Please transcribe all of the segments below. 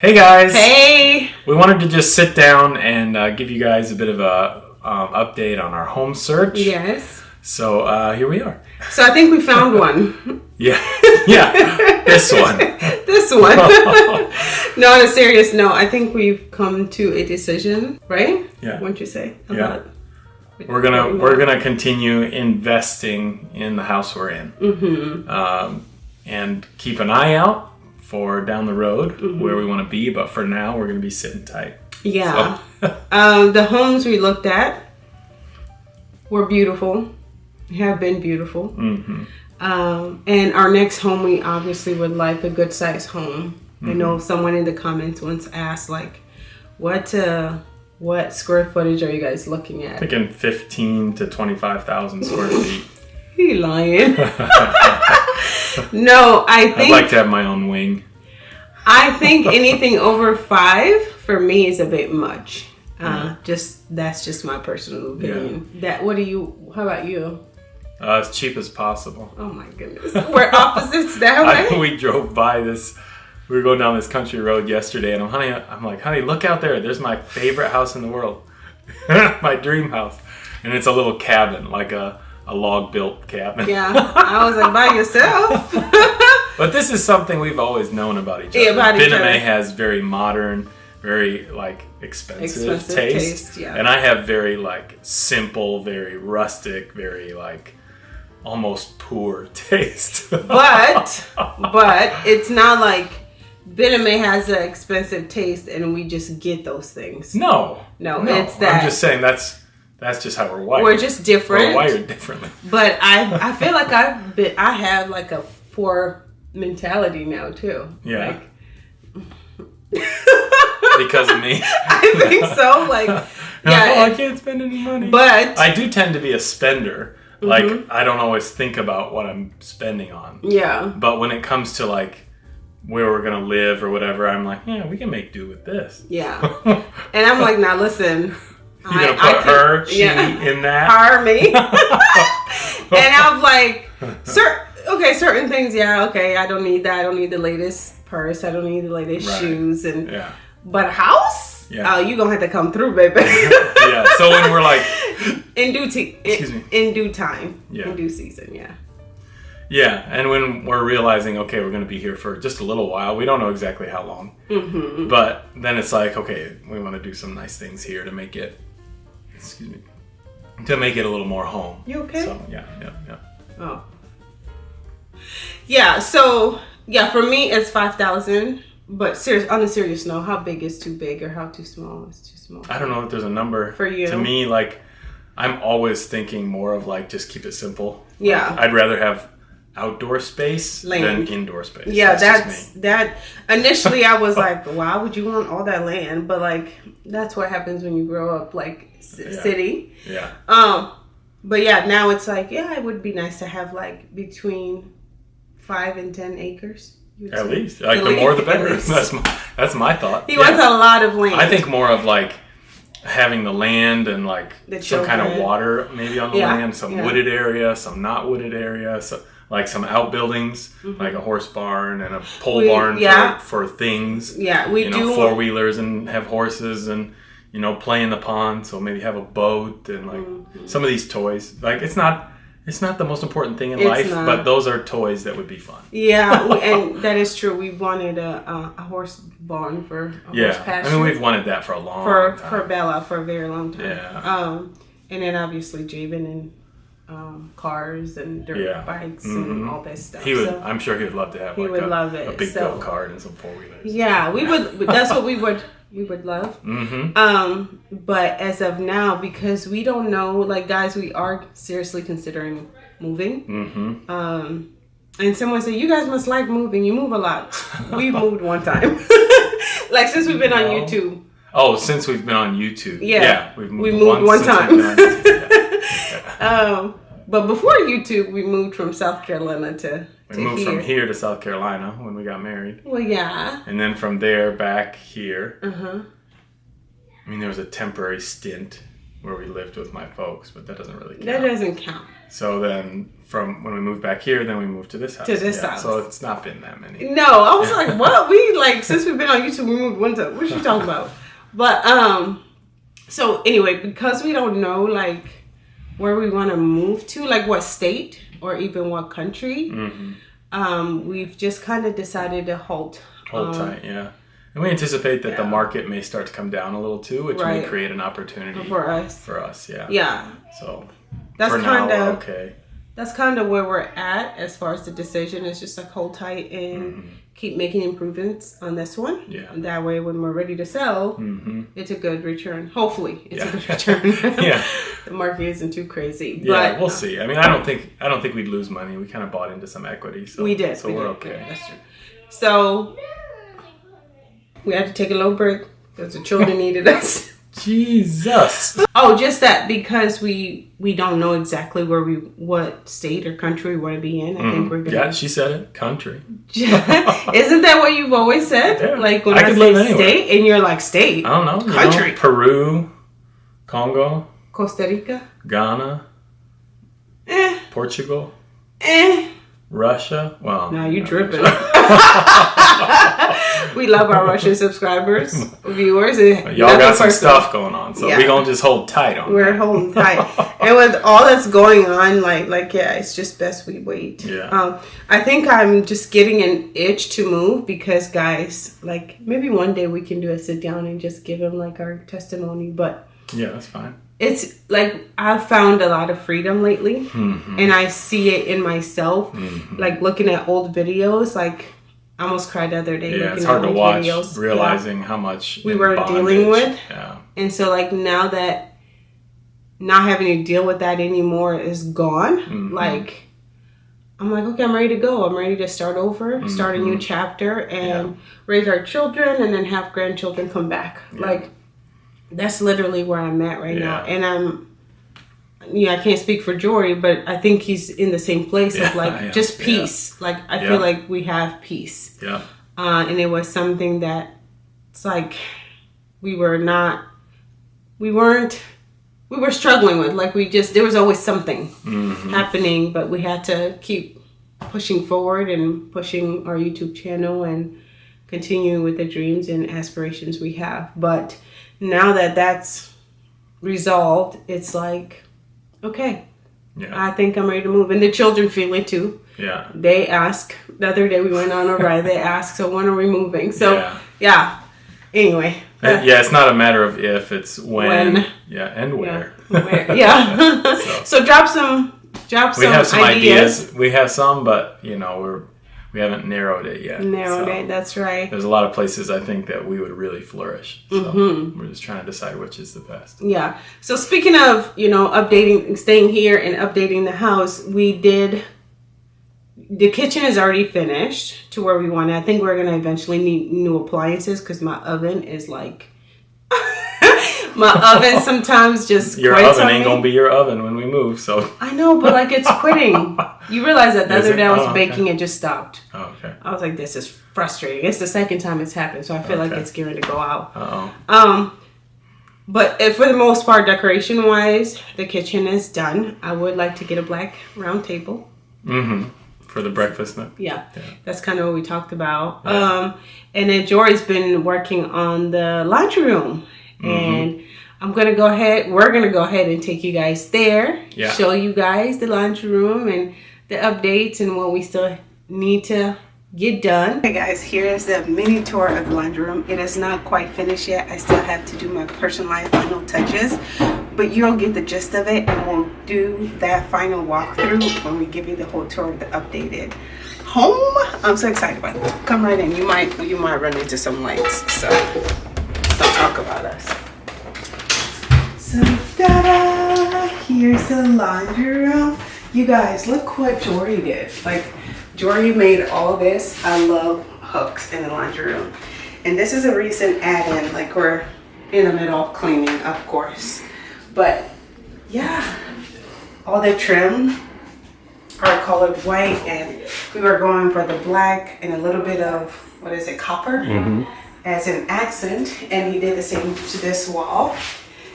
Hey guys! Hey! We wanted to just sit down and uh, give you guys a bit of a um, update on our home search. Yes. So uh, here we are. So I think we found one. Yeah, yeah, this one. this one. no, on a serious note, I think we've come to a decision, right? Yeah. What'd you say? Yeah. We're gonna we're gonna continue investing in the house we're in, mm-hmm. um, and keep an eye out for down the road Mm-hmm. where we want to be. But for now, we're gonna be sitting tight. Yeah. So, Um, the homes we looked at were beautiful, have been beautiful. mhm. Um, and our next home, we obviously would like a good sized home. I Mm-hmm. know someone in the comments once asked, like, what uh, what square footage are you guys looking at? Thinking fifteen to twenty five thousand square feet. He lying. no, I think. I'd like to have my own wing. I think anything over five for me is a bit much. Uh, just that's just my personal opinion. That what do you? How about you? Uh, as cheap as possible. Oh my goodness, we're opposites that I, way. we drove by this. We were going down this country road yesterday, and I'm honey. I'm like, honey, look out there. There's my favorite house in the world, my dream house, and it's a little cabin, like a a log built cabin. Yeah, I was like by yourself. But this is something we've always known about each other. Yeah, about each other. has very modern, very like expensive, Expensive taste, taste, yeah. and I have very like simple, very rustic, very like almost poor taste. but but it's not like Bename has an expensive taste and we just get those things. no, No, no, it's that. I'm just saying that's that's just how we're wired. We're just different. We're wired differently. But I I feel like I've been I have like a poor mentality now too. Yeah. Like because of me. I think so. Like oh, I can't spend any money. But I do tend to be a spender. Like Mm-hmm. I don't always think about what I'm spending on. yeah. But when it comes to like where we're gonna live or whatever, I'm like, yeah, we can make do with this. Yeah. And I'm like, now listen. You're gonna put her, she yeah. in that. hire me. and I'm like, cer- okay, certain things, yeah, okay, I don't need that. I don't need the latest purse. I don't need the latest Right. shoes. And Yeah, but a house, Yeah. oh, you gonna have to come through, baby. yeah. So when we're like, in due t- Excuse me. in, in due time, Yeah. in due season, yeah. yeah, and when we're realizing, okay, we're gonna be here for just a little while. We don't know exactly how long, Mm-hmm. but then it's like, okay, we want to do some nice things here to make it. Excuse me. To make it a little more home. You okay? So yeah, yeah, yeah. Oh. Yeah, so yeah, for me it's five thousand. But serious on a serious note, how big is too big or how too small is too small? I don't know if there's a number For you. To me, like I'm always thinking more of like just keep it simple. Yeah. I'd rather have outdoor space Land. than indoor space. Yeah, that's, me. that. Initially, I was like, "Why would you want all that land?" But like, that's what happens when you grow up like c- Yeah. city. yeah, Um, but yeah, now it's like, yeah, it would be nice to have like between five and ten acres. at say. least like At the more the better. That's my that's my thought. He Yeah. wants a lot of land. I think more of like having the land and like some kind of water maybe on the Yeah, land, some wooded area, some not wooded area, so like some outbuildings, like a horse barn and a pole Mm-hmm. We- barn yeah. for, for things. Yeah, we you do. four wheelers and have horses and you know play in the pond. So maybe have a boat and like Mm-hmm. some of these toys. Like it's not it's not the most important thing in It's life, not. but those are toys that would be fun. yeah, we- and that is true. We wanted a, a, a horse barn for a horse Yeah, pasture. I mean we've wanted that for a long for time. for Bella for a very long time. Yeah. Um, and then obviously Jabin and um, cars and dirt Yeah. bikes Mhm. and all that stuff. he would. So, I'm sure he would love to have He like would a, love it, a big so- go kart and some four wheelers. yeah, we would. That's what we would we would love. Mm-hmm. Um, but as of now, because we don't know, like guys, we are seriously considering moving. Mm-hmm. Um, and someone said, "You guys must like moving. You move a lot." we moved one time, like since we've been on YouTube. Oh, since we've been on YouTube. Yeah. we've We moved one since time. We've been on YouTube, yeah. Um, but before YouTube, we moved from South Carolina to, We to moved here. from here to South Carolina when we got married. Well, yeah. And then from there back here. Uh huh. I mean, there was a temporary stint where we lived with my folks, but that doesn't really count. That doesn't count. So then, from when we moved back here, then we moved to this house. To this Yeah, house. So it's not been that many. No, I was like, what? We like since we've been on YouTube, we moved one time. What are you talking about? But um, so anyway, because we don't know like where we want to move to, like what state or even what country, Mm-hmm. um, we've just kind of decided to halt. Hold um, tight, yeah. And we anticipate that the market may start to come down a little too, which may create an opportunity for us. for us. Yeah. Yeah, So that's kind of okay. that's kind of where we're at as far as the decision. It's just like hold tight and keep making improvements on this one. Mm-hmm. Yeah. And that way, when we're ready to sell, hmm it's a good return. Hopefully, it's Yeah. a good return. Yeah. the market isn't too crazy. Yeah, but we'll see. I mean, I don't think I don't think we'd lose money. We kind of bought into some equity, so we did. So we we're did. okay. That's true. So we had to take a little break because the children needed us. Jesus. Oh, just that because we we don't know exactly where we what state or country we want to be in. I think we're Mm. Yeah, gonna. she said it. Country. Isn't that what you've always said? Yeah. Like when I I, could say live anywhere. state, and you're like state, I don't know. you Country. know, Peru, Congo, Costa Rica. Ghana, Eh, Portugal, eh. Russia. Well, Now you dripping. we love our Russian subscribers, viewers. Y'all got some personal. stuff going on, so Yeah. we gonna just hold tight on. We're that. holding tight, and with all that's going on, like, like yeah, it's just best we wait. Yeah. Um, I think I'm just getting an itch to move because, guys, like maybe one day we can do a sit down and just give them like our testimony, but Yeah, that's fine. it's like I've found a lot of freedom lately, Mhm. and I see it in myself. Mhm. Like looking at old videos, like I almost cried the other day. Yeah, it's hard to watch, videos. Yeah. realizing how much We were dealing with. Yeah, And so, like, now that not having to deal with that anymore is gone, Mhm. like, I'm like, okay, I'm ready to go. I'm ready to start over, start a Mm-hmm. new chapter, and raise our children, and then have grandchildren come back. Like, that's literally where I'm at right now. And I'm, yeah, I can't speak for Jory, but I think he's in the same place Yeah, of like yeah, just peace. Like, I feel like we have peace. Yeah, uh, and it was something that it's like we were not we weren't we were struggling with. Like we just there was always something Mhm. happening but we had to keep pushing forward and pushing our youtube channel and continuing with the dreams and aspirations we have. But now that that's resolved it's like okay yeah, i think i'm ready to move and the children feel it too yeah. they ask the other day we went on a ride they ask, so when are we moving so Yeah. yeah, anyway Uh, yeah, it's not a matter of if, it's when. When. Yeah, and where. yeah Where- yeah. So- so. drop some drop We some, have some ideas, ideas. We have some, but you know, we're we haven't narrowed it yet. narrowed So it that's right There's a lot of places I think that we would really flourish. So Mm-hmm. we're just trying to decide which is the best. yeah so speaking of you know updating staying here and updating the house we did the kitchen is already finished to where we want it. I think we're gonna eventually need new appliances because my oven is like my oven sometimes just Your oven ain't me. gonna be your oven when we move. So I know, but like it's quitting. You realize that the other day I was Oh, okay. baking, it just stopped. oh, okay. I was like, this is frustrating. It's the second time it's happened, so I feel like it's gearing to go out. Oh. Um, but if, for the most part, decoration wise, the kitchen is done. I would like to get a black round table. Mm-hmm. For the breakfast nook. Yeah, Yeah. that's kind of what we talked about. Yeah. Um, and then Jory's been working on the laundry room, Mm-hmm. and I'm gonna go ahead. We're gonna go ahead and take you guys there, Yeah. show you guys the laundry room and the updates and what we still need to get done. Hey guys, here is the mini tour of the laundry room. It is not quite finished yet. I still have to do my personalized final touches, but you'll get the gist of it and we'll do that final walkthrough when we give you the whole tour of the updated home. I'm so excited about it. Come right in. You might you might run into some lights, so don't talk about us. So ta-da! Here's the laundry room. You guys, look what Jory did. Like Jory made all this. I love hooks in the laundry room. And this is a recent add-in. Like we're in the middle of cleaning, of course. But yeah, all the trim are colored white and we were going for the black and a little bit of what is it copper mm-hmm. as an accent and he did the same to this wall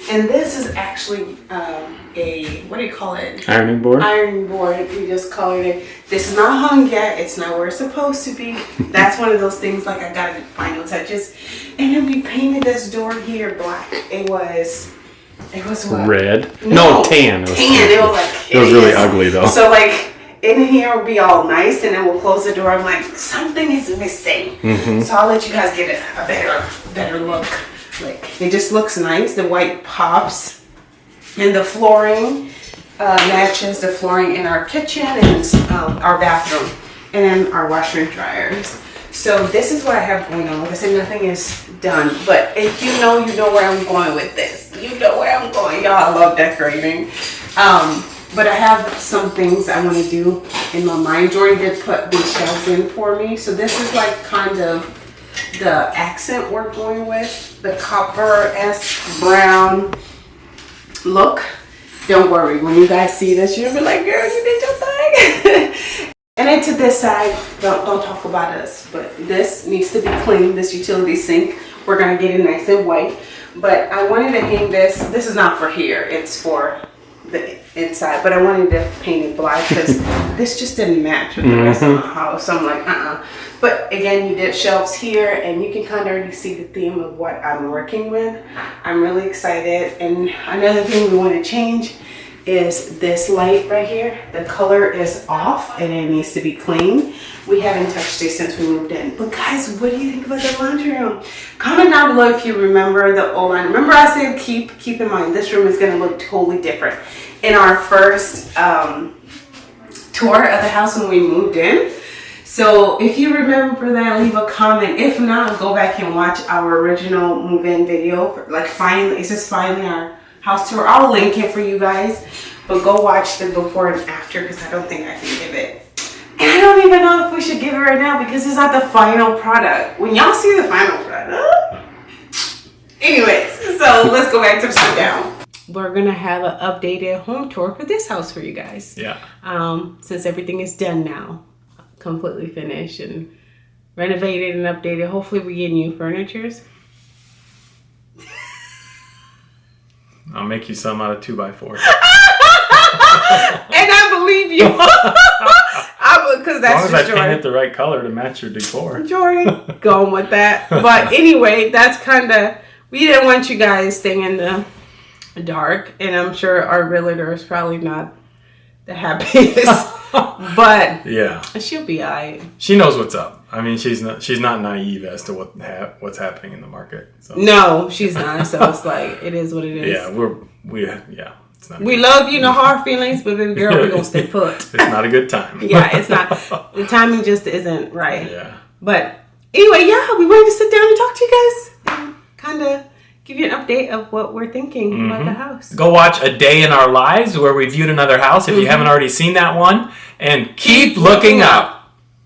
And this is actually um, a, what do you call it? Ironing board? Ironing board. We just colored it. This is not hung yet. It's not where it's supposed to be. That's one of those things like I got to final touches. And then we painted this door here black. It was, it was what? Red. No, tan. It was tan. It was like It was really ugly though. So like in here will be all nice, and then we'll close the door. I'm like, something is missing. Mm-hmm. So I'll let you guys get a, a better, better look. Like it just looks nice. The white pops, and the flooring uh, matches the flooring in our kitchen and um, our bathroom, and our washer and dryers. So this is what I have going on. Like I said, nothing is done, but if you know, you know where I'm going with this. You know where I'm going. Y'all, I love decorating. Um, but I have some things I want to do in my mind. Jordan did put these shelves in for me. So this is like kind of the accent we're going with. The copper S brown look. Don't worry, when you guys see this, you'll be like, girl, you did your thing. and then to this side, don't, don't talk about us, but this needs to be clean, this utility sink. We're gonna get it nice and white. But I wanted to hang this, this is not for here, it's for the inside, but I wanted to paint it black because this just didn't match with the rest of my mm-hmm. house. So I'm like, uh-uh. But again, you did shelves here and you can kind of already see the theme of what I'm working with. I'm really excited. And another thing we want to change is this light right here. The color is off and it needs to be clean. We haven't touched it since we moved in. But guys, what do you think about the laundry room? Comment down below if you remember the old line. Remember I said keep keep in mind this room is gonna look totally different. In our first um, tour of the house when we moved in. So if you remember that, leave a comment. If not, go back and watch our original move-in video. Like finally, it says finally our house tour. I'll link it for you guys. But go watch the before and after because I don't think I can give it. And I don't even know if we should give it right now because it's not the final product. When y'all see the final product. Anyways, so let's go back to sit down. We're gonna have an updated home tour for this house for you guys Yeah. um, since everything is done now, completely finished and renovated and updated. Hopefully, we get new furnitures. I'll make you some out of two by four. and I believe you. I because As long that's as I just paint it the right color to match your decor. Jordan going with that. But anyway, that's kind of we didn't want you guys staying in the dark, and I'm sure our realtor is probably not the happiest. but Yeah. she'll be alright. She knows what's up. I mean, she's not she's not naive as to what ha- what's happening in the market. So No, she's not. So it's like it is what it is. yeah, we're we yeah. We love you, no hard feelings, but baby girl, we're gonna stay put. it's not a good time. Yeah, it's not. The timing just isn't right. yeah. But anyway, yeah, we wanted to sit down and talk to you guys and kind of give you an update of what we're thinking about the mm-hmm. house. Go watch a day in our lives where we viewed another house if you mm-hmm. haven't already seen that one, and keep, looking up.